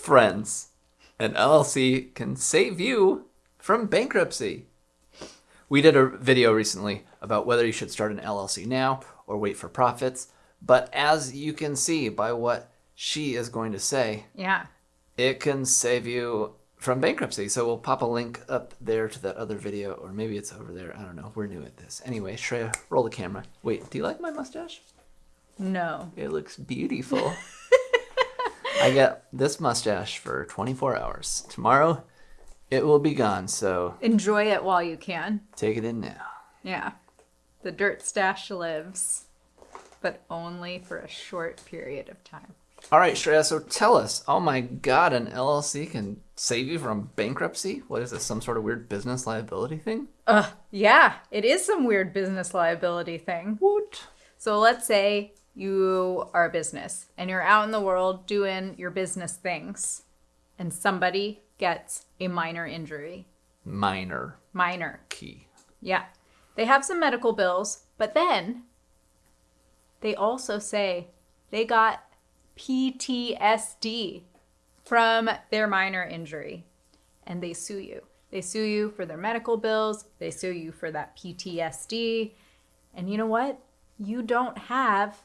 friends. An LLC can save you from bankruptcy. We did a video recently about whether you should start an LLC now or wait for profits. But as you can see by what she is going to say, Yeah. it can save you from bankruptcy. So we'll pop a link up there to that other video, or maybe it's over there. I don't know. We're new at this. Anyway, Shreya, roll the camera. Wait, do you like my mustache? No. It looks beautiful. I get this mustache for 24 hours. Tomorrow, it will be gone. So Enjoy it while you can. take it in now. Yeah. The dirt stash lives, but only for a short period of time. All right, Shreya. So tell us. Oh my God, an LLC can save you from bankruptcy. What is this? Some sort of weird business liability thing? Ugh. Yeah, it is some weird business liability thing. What? So let's say you are a business and you're out in the world doing your business things, and somebody gets a minor injury. Minor Minor. key. Yeah. They have some medical bills, but then they also say they got PTSD from their minor injury and they sue you. They sue you for their medical bills, they sue you for that PTSD. And you know what? You don't have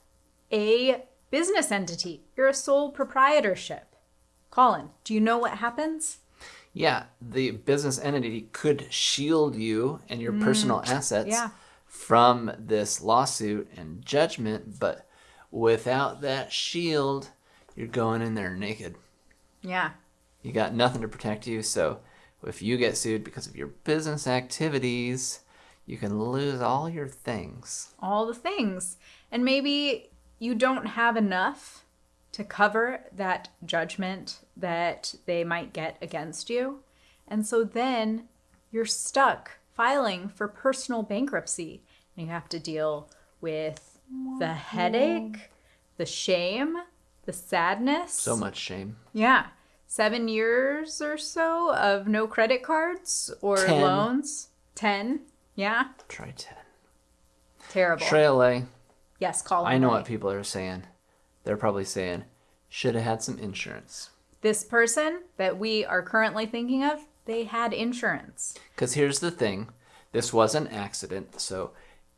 a business entity, you're a sole proprietorship. Colin, do you know what happens? Yeah, the business entity could shield you and your personal mm, assets yeah. from this lawsuit and judgment, but without that shield, you're going in there naked. Yeah. You got nothing to protect you, so if you get sued because of your business activities, you can lose all your things. all the things. And maybe you don't have enough to cover that judgment that they might get against you. And so then you're stuck filing for personal bankruptcy. And you have to deal with the headache, the shame, the sadness. So much shame. Yeah. Seven years or so of no credit cards or Ten. loans. Ten. Yeah. Try 10. Terrible. Trailer. Yes, call I know what people are saying. They're probably saying, should have had some insurance. this person that we are currently thinking of, they had insurance. Because here's the thing this was an accident, so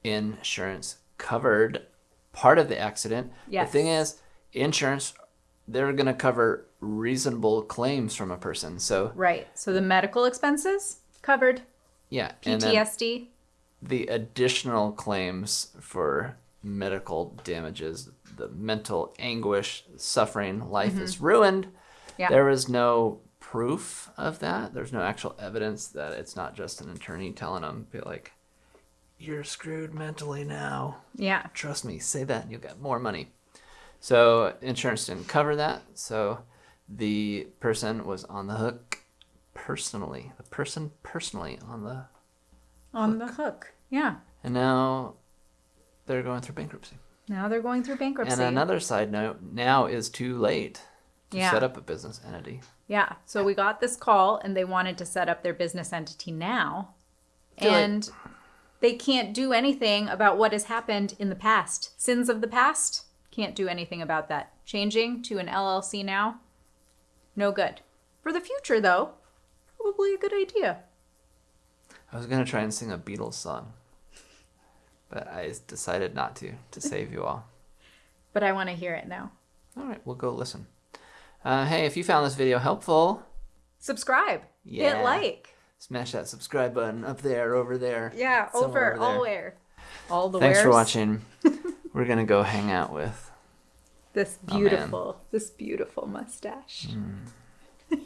insurance covered part of the accident. Yes. The thing is, insurance, they're going to cover reasonable claims from a person. So, Right. So the medical expenses covered, yeah. PTSD. the additional claims for medical damages, the mental anguish, suffering, life mm-hmm. is ruined. Yeah. There is no proof of that. There's no actual evidence that it's not just an attorney telling them, be like, you're screwed mentally now. Yeah. Trust me, say that and you'll get more money. So insurance didn't cover that. So the person was on the hook personally. The person personally on the On the hook. Yeah. and now they're going through bankruptcy. Now they're going through bankruptcy. And another side note, now is too late to Yeah. set up a business entity. yeah. So we got this call and they wanted to set up their business entity now. Like- and they can't do anything about what has happened in the past. Sins of the past, can't do anything about that. Changing to an LLC now, no good. For the future, though, probably a good idea. I was gonna try and sing a Beatles song, but I decided not to to save you all. But I want to hear it now. All right, we'll go listen. Uh, hey, if you found this video helpful, Subscribe. Yeah. Hit like. smash that subscribe button up there, over there. Yeah, over, there. all where. All the way. Thanks for watching. We're gonna go hang out with. This Oh, beautiful, this beautiful mustache.